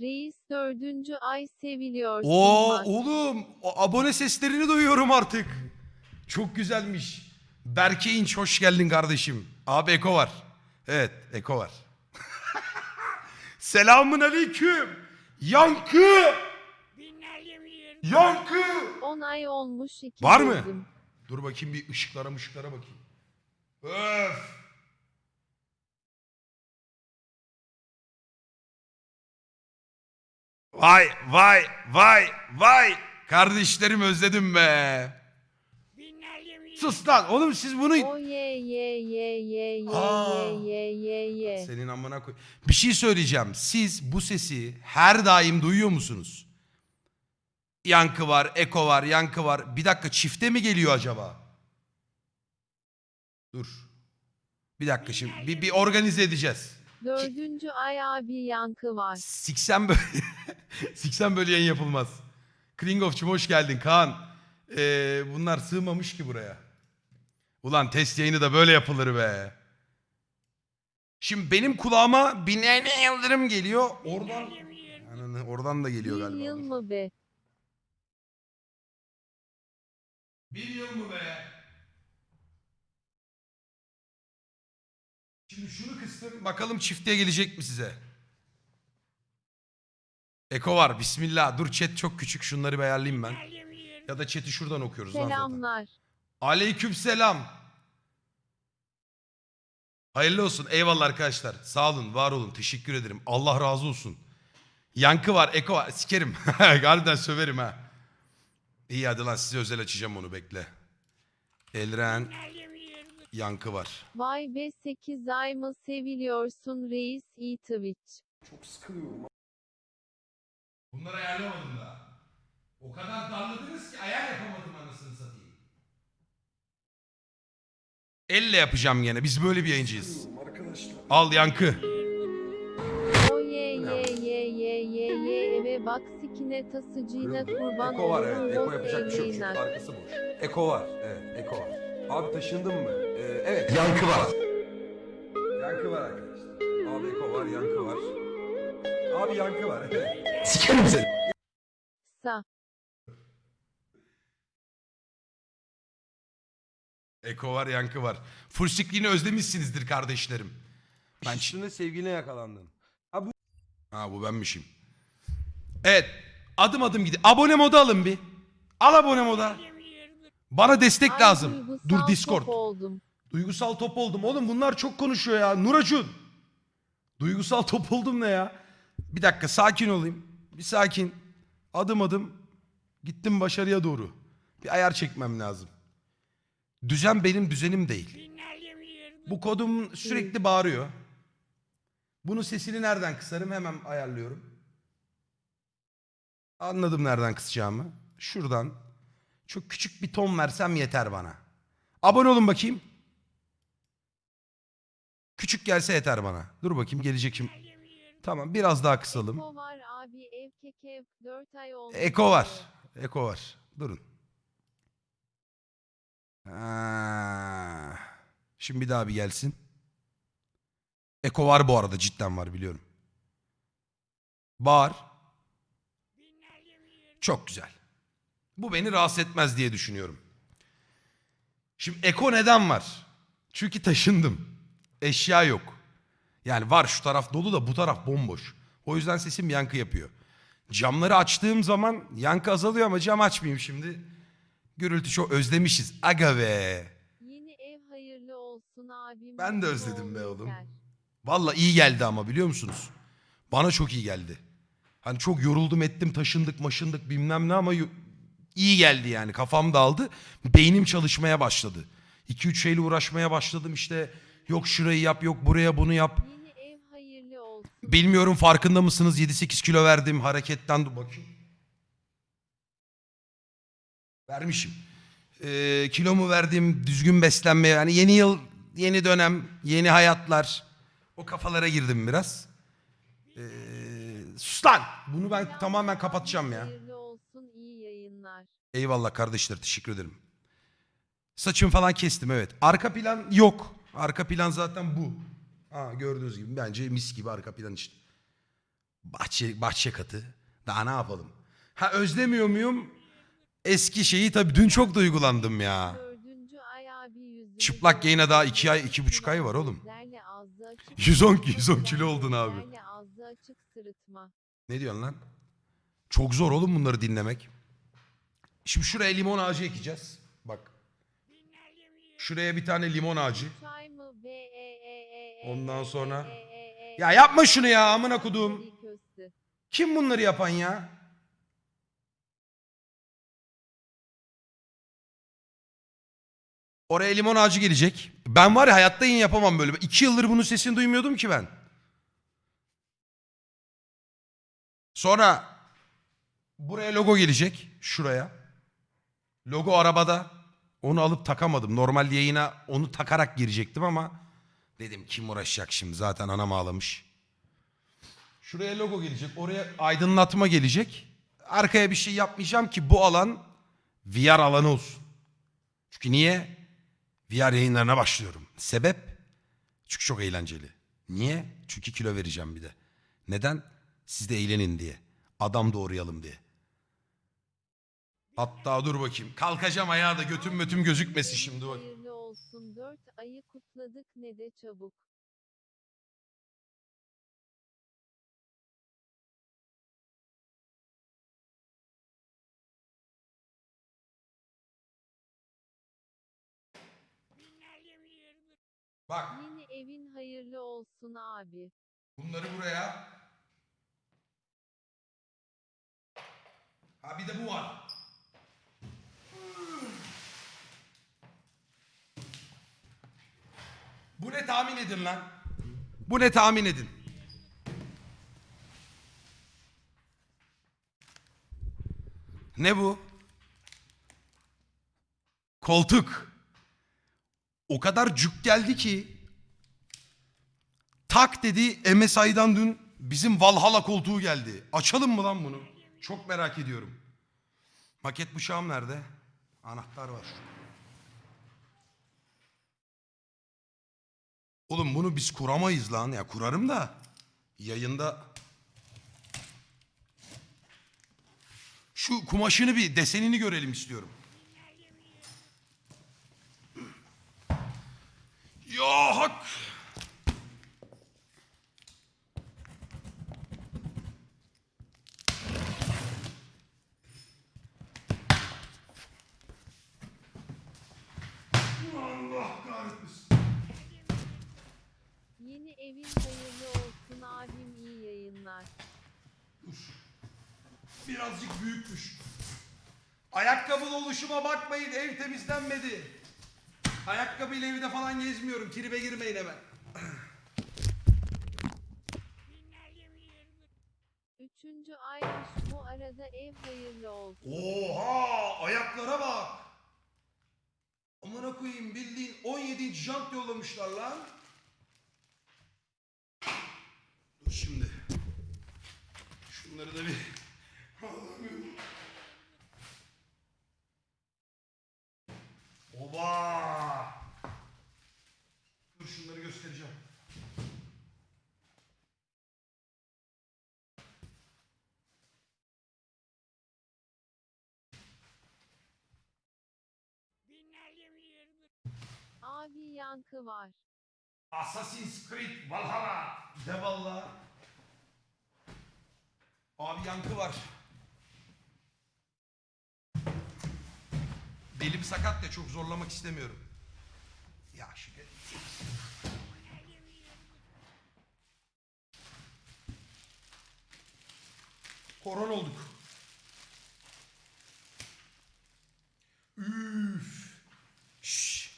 Reis dördüncü ay seviliyorsun. Oo bak. oğlum abone seslerini duyuyorum artık. Çok güzelmiş. Berke İnç hoş geldin kardeşim. Abi Eko var. Evet Eko var. Selamun aleyküm. Yankı. Yankı. 10 ay olmuş iki Var mı? Dur bakayım bir ışıklara ışıklara bakayım. Öf. Vay vay vay vay. Kardeşlerim özledim be. Sus lan oğlum siz bunu... O ye ye ye ye ye Aa. ye ye ye ye. Senin amına koy. Bir şey söyleyeceğim. Siz bu sesi her daim duyuyor musunuz? Yankı var, eko var, yankı var. Bir dakika çifte mi geliyor acaba? Dur. Bir dakika şimdi. Bir, bir organize edeceğiz. Dördüncü ay abi yankı var. Siksen böyle, siksen böyle yayın yapılmaz. Kringof'cum hoş geldin Kaan. Ee, bunlar sığmamış ki buraya. Ulan test yayını da böyle yapılır be. Şimdi benim kulağıma Binali Yıldırım geliyor. Oradan Ananı, oradan da geliyor Bir galiba. yıl mı be? Bir yıl mı be? Şimdi şunu kıstım. Bakalım çiftliğe gelecek mi size? Eko var. Bismillah. Dur chat çok küçük. Şunları bir ayarlayayım ben. Ya da chat'i şuradan okuyoruz. lan zaten. Selamlar. Aleyküm selam. Hayırlı olsun. Eyvallah arkadaşlar. Sağ olun, var olun. Teşekkür ederim. Allah razı olsun. Yankı var, eko var. Sikerim. Harbiden söverim ha. İyi hadi lan size özel açacağım onu bekle. Elren yankı var. Vay be 8 ay mı seviliyorsun reis iyi Twitch. Bunları ayarlamadım daha. O kadar darladınız ki ayar yapamadım anasını satayım. Elle yapacağım gene. Biz böyle bir yayıncıyız. Al yankı. O ye ye ye ye ye ye eve bak sikine tasıcıyla kurban Eko var evet. Eko yapacak bir şey yok. Çünkü arkası boş. Eko var. Evet Eko var. Abi taşındın mı? Ee, evet. Yankı var. Yankı var arkadaşlar. Abi Eko var, yankı var. Abi yankı var. Sikerim seni. Sa. Eko var, yankı var. Full screen'i özlemişsinizdir kardeşlerim. Ben Üstünde sevgiline yakalandın. Ha bu Ha bu benmişim. Evet. Adım adım gidin. Abone moda alın bir. Al abone moda. Bana destek Ay, lazım. Dur Discord. top oldum. Duygusal top oldum. Oğlum bunlar çok konuşuyor ya. Nuracun. Duygusal top oldum ne ya? Bir dakika sakin olayım. Bir sakin. Adım adım. Gittim başarıya doğru. Bir ayar çekmem lazım. Düzen benim düzenim değil. Bu kodum sürekli bağırıyor. Bunun sesini nereden kısarım hemen ayarlıyorum. Anladım nereden kısacağımı. Şuradan çok küçük bir ton versem yeter bana. Abone olun bakayım. Küçük gelse yeter bana. Dur bakayım gelecek şimdi. Tamam biraz daha kısalım. Eko var abi ev kekev 4 ay olmuş. Eko var. Eko var. Durun. Ha. Şimdi bir daha bir gelsin. Eko var bu arada cidden var biliyorum. Bağır. Çok güzel. Bu beni rahatsız etmez diye düşünüyorum. Şimdi Eko neden var? Çünkü taşındım. Eşya yok. Yani var şu taraf dolu da bu taraf bomboş. O yüzden sesim yankı yapıyor. Camları açtığım zaman yankı azalıyor ama cam açmayayım şimdi. Gürültü çok özlemişiz. Aga be. Yeni ev hayırlı olsun abim. Ben de özledim be oğlum. Valla iyi geldi ama biliyor musunuz? Bana çok iyi geldi. Hani çok yoruldum ettim taşındık maşındık bilmem ne ama iyi geldi yani kafam dağıldı. Beynim çalışmaya başladı. 2-3 şeyle uğraşmaya başladım işte yok şurayı yap yok buraya bunu yap. Yeni ev hayırlı olsun. Bilmiyorum farkında mısınız 7-8 kilo verdim hareketten dur bakayım. Vermişim. Ee, kilomu verdim düzgün beslenmeye yani yeni yıl yeni dönem yeni hayatlar o kafalara girdim biraz. Ee, sus lan bunu ben Selam tamamen kapatacağım ya. Olsun iyi yayınlar. Eyvallah kardeşler teşekkür ederim. Saçımı falan kestim evet. Arka plan yok. Arka plan zaten bu. Ha gördüğünüz gibi bence mis gibi arka plan işte. Bahçe, bahçe katı. Daha ne yapalım? Ha özlemiyor muyum? Eski şeyi tabii dün çok duygulandım ya. Çıplak yayına daha iki ay, iki buçuk ay var oğlum. gözlerle ağzı açık 110 sırıtma, 110 kilo oldun abi. Ne diyorsun lan? Çok zor oğlum bunları dinlemek. Şimdi şuraya limon ağacı ekeceğiz. Bak. Şuraya bir tane limon ağacı. Çay mı Ondan sonra- Ya yapma şunu ya, amına köstü. Kim bunları yapan ya? Oraya limon ağacı gelecek. Ben var ya hayatta yine yapamam böyle. İki yıldır bunun sesini duymuyordum ki ben. Sonra buraya logo gelecek. Şuraya. Logo arabada. Onu alıp takamadım. Normalde yayına onu takarak girecektim ama dedim kim uğraşacak şimdi zaten anam ağlamış. Şuraya logo gelecek. Oraya aydınlatma gelecek. Arkaya bir şey yapmayacağım ki bu alan VR alanı olsun. Çünkü niye? VR yayınlarına başlıyorum. Sebep? Çünkü çok eğlenceli. Niye? Çünkü kilo vereceğim bir de. Neden? Siz de eğlenin diye. Adam doğrayalım diye. Hatta dur bakayım. Kalkacağım ayağa da götüm mötüm gözükmesin şimdi bak. Olsun dört ayı kutladık ne de çabuk. Bak Yeni evin hayırlı olsun abi. bunları buraya. Ha bir de bu var. Bu ne tahmin edin lan? Bu ne tahmin edin? Ne bu? Koltuk. O kadar cuk geldi ki tak dedi MSI'dan dün bizim Valhalla koltuğu geldi. Açalım mı lan bunu? Çok merak ediyorum. Maket bıçağım nerede? Anahtar var. Oğlum bunu biz kuramayız lan. Ya kurarım da yayında şu kumaşını bir desenini görelim istiyorum. Ya hak. Evin hayırlı olsun abim iyi yayınlar. Dur. Birazcık büyükmüş. Ayakkabılı oluşuma bakmayın ev temizlenmedi. Ayakkabıyla evde falan gezmiyorum. Tribe girmeyin hemen. Üçüncü aymış bu arada ev hayırlı olsun. Oha ayaklara bak. Amına koyayım bildiğin 17 jant yollamışlar lan. Dur şimdi. Şunları da bir. Oba. Dur şunları göstereceğim. Abi yankı var. Assassin's Creed Valhalla. De valla. Abi yankı var. Belim sakat ya çok zorlamak istemiyorum. Ya şu Koron olduk. Üf. Şş.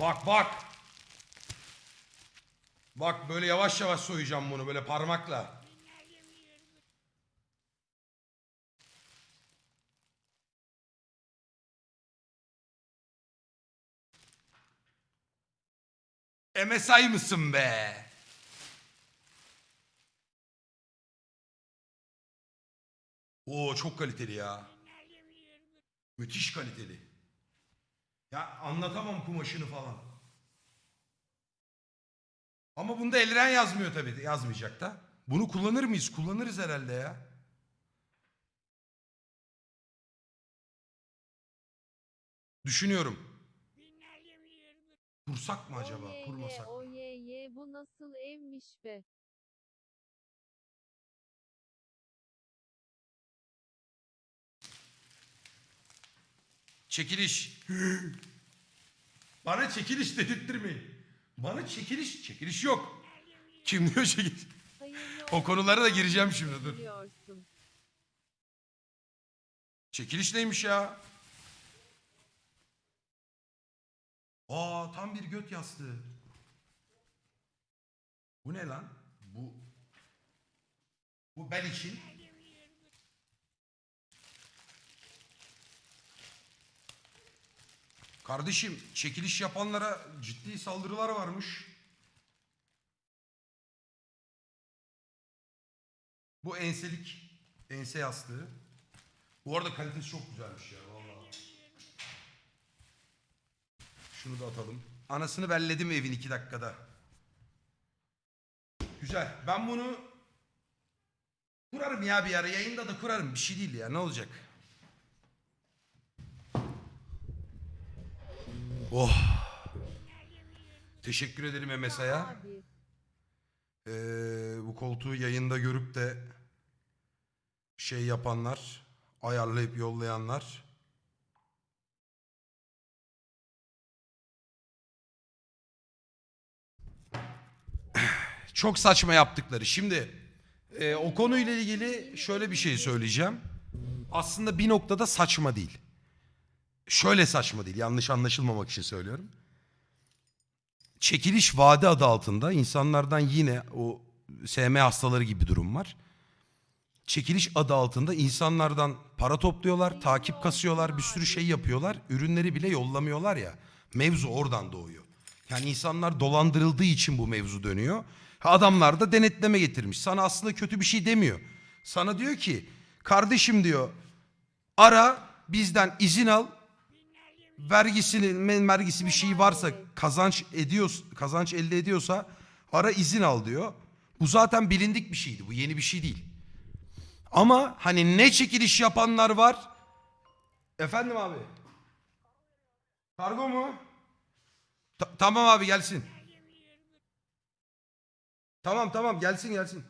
Bak bak. Bak böyle yavaş yavaş soyacağım bunu böyle parmakla. MSI mısın be? Oo çok kaliteli ya. Müthiş kaliteli. Ya anlatamam kumaşını falan. Ama bunda elren yazmıyor tabii. Yazmayacak da. Bunu kullanır mıyız? Kullanırız herhalde ya. Düşünüyorum. Kursak mı acaba? Oye ye Kurmasak. oye ye bu nasıl evmiş be. Çekiliş. Bana çekiliş dedirttirmeyin. Bana çekiliş, çekiliş yok. Kim diyor çekiliş? O konulara da gireceğim şimdi, dur. Çekiliş neymiş ya? Aa tam bir göt yastığı. Bu ne lan? Bu bu ben için. Kardeşim çekiliş yapanlara ciddi saldırılar varmış. Bu enselik, ense yastığı. Bu arada kalitesi çok güzelmiş ya Şunu da atalım. Anasını belledim evin iki dakikada. Güzel. Ben bunu kurarım ya bir ara. Yayında da kurarım. Bir şey değil ya. Ne olacak? Oh. Teşekkür ederim MSA'ya. Ee, bu koltuğu yayında görüp de şey yapanlar, ayarlayıp yollayanlar. Çok saçma yaptıkları. Şimdi e, o konuyla ilgili şöyle bir şey söyleyeceğim. Aslında bir noktada saçma değil. Şöyle saçma değil. Yanlış anlaşılmamak için söylüyorum çekiliş vade adı altında insanlardan yine o SM hastaları gibi durum var. Çekiliş adı altında insanlardan para topluyorlar, takip kasıyorlar, bir sürü şey yapıyorlar. Ürünleri bile yollamıyorlar ya. Mevzu oradan doğuyor. Yani insanlar dolandırıldığı için bu mevzu dönüyor. Adamlar da denetleme getirmiş. Sana aslında kötü bir şey demiyor. Sana diyor ki kardeşim diyor ara bizden izin al vergisini men- vergisi bir şey varsa kazanç ediyor kazanç elde ediyorsa ara izin al diyor. Bu zaten bilindik bir şeydi. Bu yeni bir şey değil. Ama hani ne çekiliş yapanlar var? Efendim abi. Kargo mu? Ta- tamam abi gelsin. Tamam tamam gelsin gelsin.